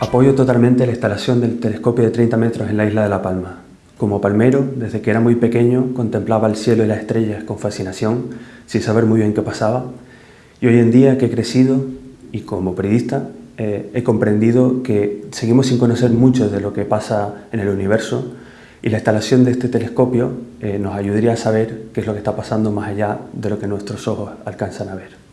Apoyo totalmente la instalación del telescopio de 30 metros en la isla de La Palma. Como palmero, desde que era muy pequeño, contemplaba el cielo y las estrellas con fascinación, sin saber muy bien qué pasaba. Y hoy en día que he crecido y como periodista, eh, he comprendido que seguimos sin conocer mucho de lo que pasa en el universo y la instalación de este telescopio eh, nos ayudaría a saber qué es lo que está pasando más allá de lo que nuestros ojos alcanzan a ver.